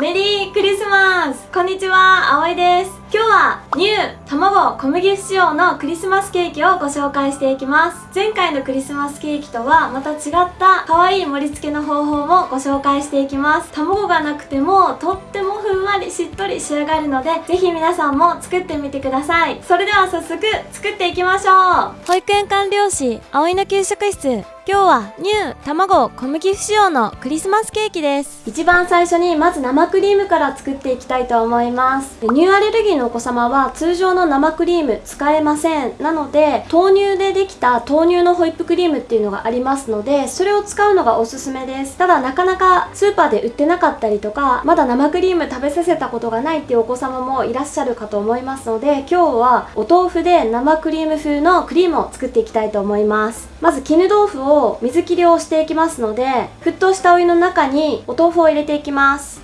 メリークリスマス。こんにちは、あおいです。今日はニュー卵小麦仕様のクリスマスケーキをご紹介していきます。前回のクリスマスケーキとはまた違った可愛い盛り付けの方法もご紹介していきます。卵がなくてもとってもふんわりしっとり仕上がるのでぜひ皆さんも作ってみてください。それでは早速作っていきましょう。保育園管理士葵の給食室。今日はニュー卵小麦不使用のクリスマスケーキです。一番最初にまず生クリームから作っていきたいと思います。乳アレルギーのお子様は通常の生クリーム使えません。なので豆乳でできた豆乳のホイップクリームっていうのがありますのでそれを使うのがおすすめです。ただなかなかスーパーで売ってなかったりとかまだ生クリーム食べさせたことがないっていうお子様もいらっしゃるかと思いますので今日はお豆腐で生クリーム風のクリームを作っていきたいと思います。まず絹豆腐をを水切りをしていきますので沸騰したお湯の中にお豆腐を入れていきます。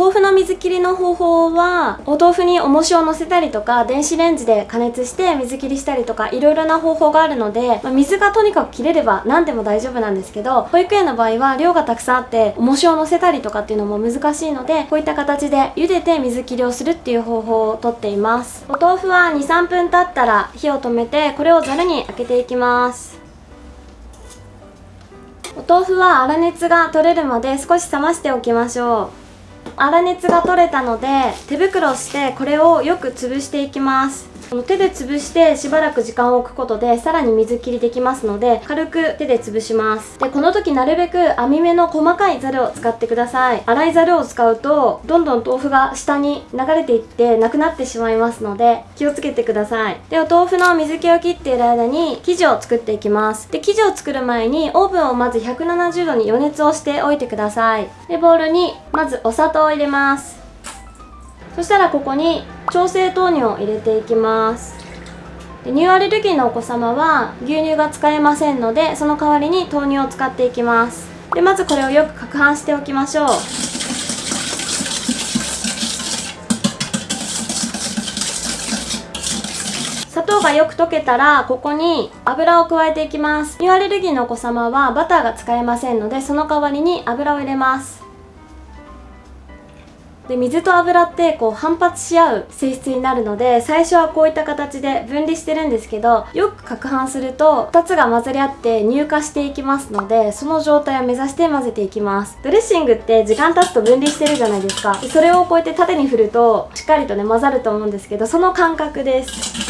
豆腐の水切りの方法はお豆腐に重しを乗せたりとか電子レンジで加熱して水切りしたりとかいろいろな方法があるので、まあ、水がとにかく切れれば何でも大丈夫なんですけど保育園の場合は量がたくさんあって重しを乗せたりとかっていうのも難しいのでこういった形で茹でて水切りをするっていう方法をとっています。お豆腐は23分経ったら火を止めてこれをざるに開けていきます。お豆腐は粗熱が取れるまで少し冷ましておきましょう。粗熱が取れたので手袋をしてこれをよく潰していきます。手で潰してしばらく時間を置くことでさらに水切りできますので軽く手で潰します。でこの時なるべく網目の細かいザルを使ってください。粗いザルを使うとどんどん豆腐が下に流れていってなくなってしまいますので気をつけてください。でお豆腐の水気を切っている間に生地を作っていきます。で生地を作る前にオーブンをまず170度に予熱をしておいてください。でボウルにまずお砂糖を入れます。そしたらここに調整豆乳を入れていきます。で乳アレルギーのお子様は牛乳が使えませんのでその代わりに豆乳を使っていきます。でまずこれをよく攪拌しておきましょう。砂糖がよく溶けたらここに油を加えていきます。乳アレルギーのお子様はバターが使えませんのでその代わりに油を入れます。で水と油ってこう反発し合う性質になるので最初はこういった形で分離してるんですけどよく攪拌すると2つが混ざり合って乳化していきますのでその状態を目指して混ぜていきます。ドレッシングって時間経つと分離してるじゃないですか。それをこうやって縦に振るとしっかりとね混ざると思うんですけどその感覚です。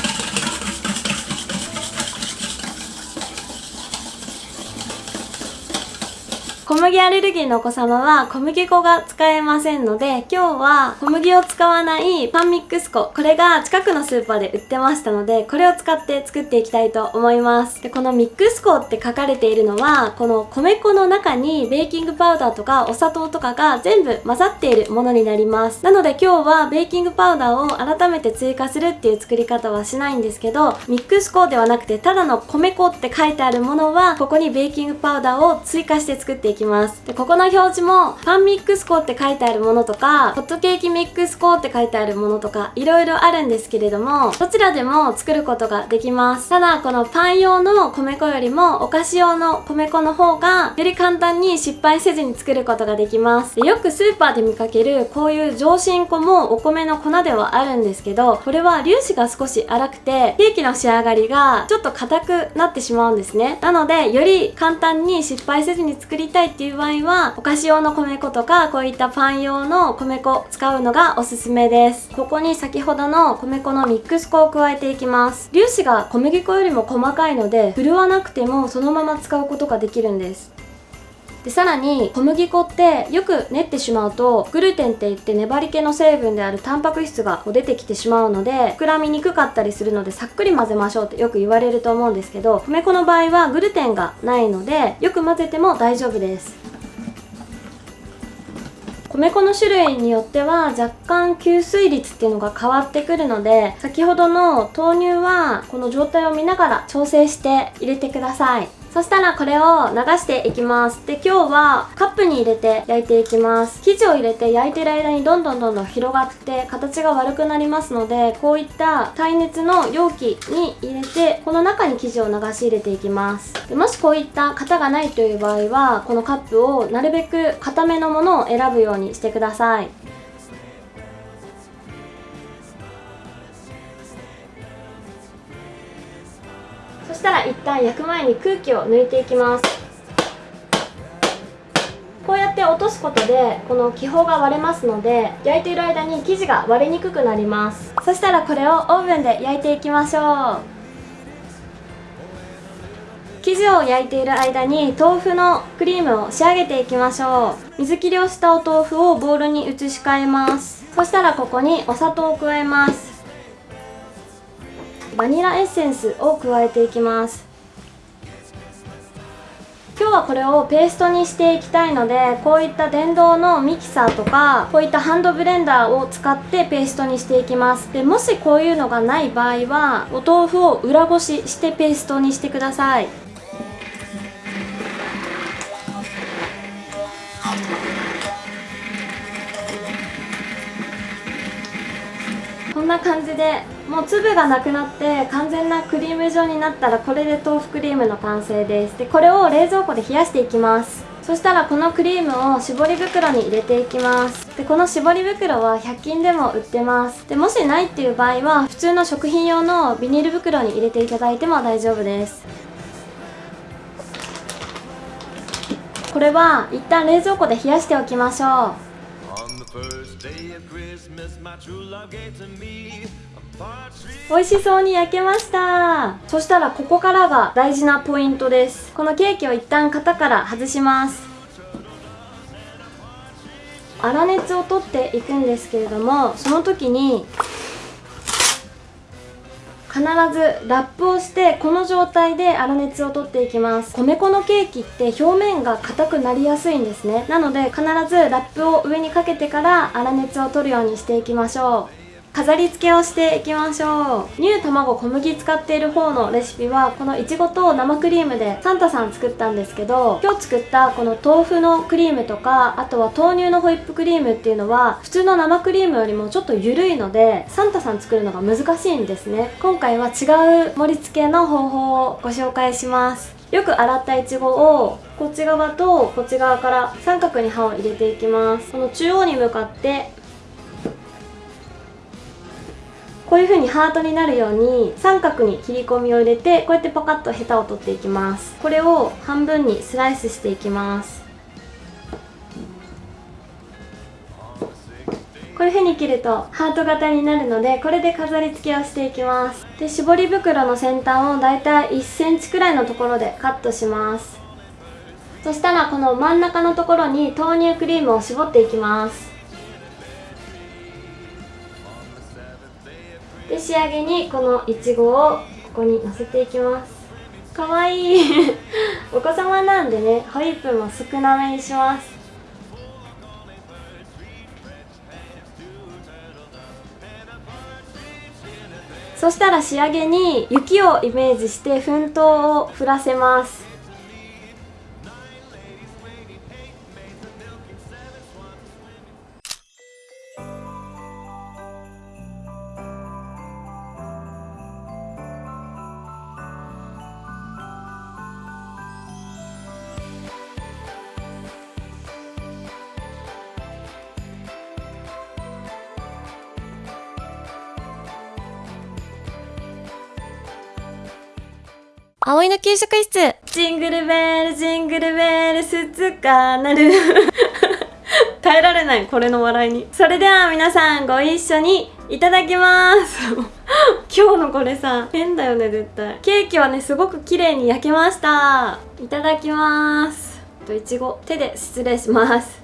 小麦アレルギーのお子様は小麦粉が使えませんので今日は小麦を使わないパンミックス粉。これが近くのスーパーで売ってましたのでこれを使って作っていきたいと思います。でこのミックス粉って書かれているのはこの米粉の中にベーキングパウダーとかお砂糖とかが全部混ざっているものになります。なので今日はベーキングパウダーを改めて追加するっていう作り方はしないんですけどミックス粉ではなくてただの米粉って書いてあるものはここにベーキングパウダーを追加して作っていききます。でここの表示もパンミックス粉って書いてあるものとかホットケーキミックス粉って書いてあるものとかいろいろあるんですけれどもどちらでも作ることができます。ただこのパン用の米粉よりもお菓子用の米粉の方がより簡単に失敗せずに作ることができます。でよくスーパーで見かけるこういう上新粉もお米の粉ではあるんですけどこれは粒子が少し粗くてケーキの仕上がりがちょっと硬くなってしまうんですね。なのでより簡単に失敗せずに作りたいっていう場合はお菓子用の米粉とかこういったパン用の米粉使うのがおすすめです。ここに先ほどの米粉のミックス粉を加えていきます。粒子が小麦粉よりも細かいので振るわなくてもそのまま使うことができるんです。でさらに小麦粉ってよく練ってしまうとグルテンって言って粘り気の成分であるタンパク質が出てきてしまうので膨らみにくかったりするのでさっくり混ぜましょうってよく言われると思うんですけど米粉の場合はグルテンがないのでよく混ぜても大丈夫です。米粉の種類によっては若干吸水率っていうのが変わってくるので先ほどの豆乳はこの状態を見ながら調整して入れてください。そしたらこれを流していきます。で今日はカップに入れて焼いていきます。生地を入れて焼いてる間にどんどんどんどん広がって形が悪くなりますのでこういった耐熱の容器に入れてこの中に生地を流し入れていきます。でもしこういった型がないという場合はこのカップをなるべく固めのものを選ぶようにしてください。そしたら一旦焼く前に空気を抜いていきます。こうやって落とすことでこの気泡が割れますので焼いている間に生地が割れにくくなります。そしたらこれをオーブンで焼いていきましょう。生地を焼いている間に豆腐のクリームを仕上げていきましょう。水切りをしたお豆腐をボウルに移し替えます。そしたらここにお砂糖を加えます。バニラエッセンスを加えていきます。今日はこれをペーストにしていきたいのでこういった電動のミキサーとかこういったハンドブレンダーを使ってペーストにしていきます。でもしこういうのがない場合はお豆腐を裏ごししてペーストにしてください。こんな感じでもう粒がなくなって完全なクリーム状になったらこれで豆腐クリームの完成です。でこれを冷蔵庫で冷やしていきます。そしたらこのクリームを絞り袋に入れていきます。でこの絞り袋は100均でも売ってます。でもしないっていう場合は普通の食品用のビニール袋に入れていただいても大丈夫です。これは一旦冷蔵庫で冷やしておきましょう。美味しそうに焼けました。そしたらここからが大事なポイントです。このケーキを一旦型から外します。粗熱を取っていくんですけれどもその時に必ずラップをしてこの状態で粗熱を取っていきます。米粉のケーキって表面が硬くなりやすいんですね。なので必ずラップを上にかけてから粗熱を取るようにしていきましょう。飾り付けをしていきましょう。乳卵小麦使っている方のレシピはこのいちごと生クリームでサンタさん作ったんですけど今日作ったこの豆腐のクリームとかあとは豆乳のホイップクリームっていうのは普通の生クリームよりもちょっと緩いのでサンタさん作るのが難しいんですね。今回は違う盛り付けの方法をご紹介します。よく洗ったいちごをこっち側とこっち側から三角に刃を入れていきます。この中央に向かってこういう風にハートになるように三角に切り込みを入れてこうやってパカッとヘタを取っていきます。これを半分にスライスしていきます。こういう風に切るとハート型になるのでこれで飾り付けをしていきます。で絞り袋の先端をだいたい1センチくらいのところでカットします。そしたらこの真ん中のところに豆乳クリームを絞っていきます。仕上げにこのいちごをここにのせていきます。かわいい。お子様なんでねホイップも少なめにします。そしたら仕上げに雪をイメージして粉糖を振らせます葵の給食室。ジングルベールジングルベール鈴鹿なる。耐えられないこれの笑いに。それでは皆さんご一緒にいただきます。今日のこれさ変だよね絶対。ケーキはねすごく綺麗に焼けました。いただきます。といちご。手で失礼します。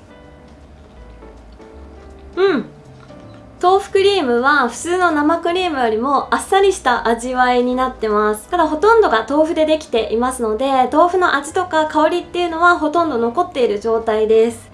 うん。豆腐クリームは普通の生クリームよりもあっさりした味わいになってます。ただほとんどが豆腐でできていますので豆腐の味とか香りっていうのはほとんど残っている状態です。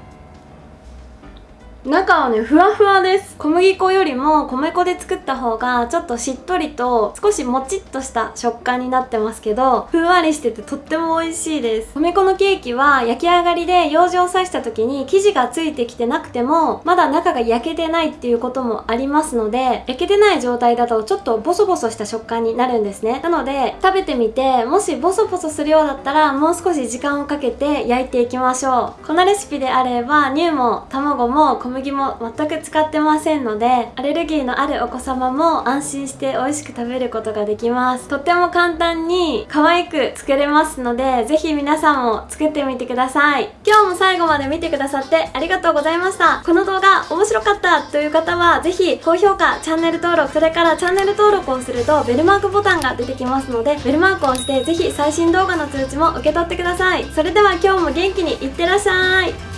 中はねふわふわです。小麦粉よりも米粉で作った方がちょっとしっとりと少しもちっとした食感になってますけどふんわりしててとっても美味しいです。米粉のケーキは焼き上がりで用事を刺した時に生地がついてきてなくてもまだ中が焼けてないっていうこともありますので焼けてない状態だとちょっとボソボソした食感になるんですね。なので食べてみてもしボソボソするようだったらもう少し時間をかけて焼いていきましょう。このレシピであれば乳も卵も小麦も全く使ってませんのでアレルギーのあるお子様も安心して美味しく食べることができます。とっても簡単に可愛く作れますのでぜひ皆さんも作ってみてください。今日も最後まで見てくださってありがとうございました。この動画面白かったという方はぜひ高評価チャンネル登録それからチャンネル登録をするとベルマークボタンが出てきますのでベルマークを押してぜひ最新動画の通知も受け取ってください。それでは今日も元気にいってらっしゃい。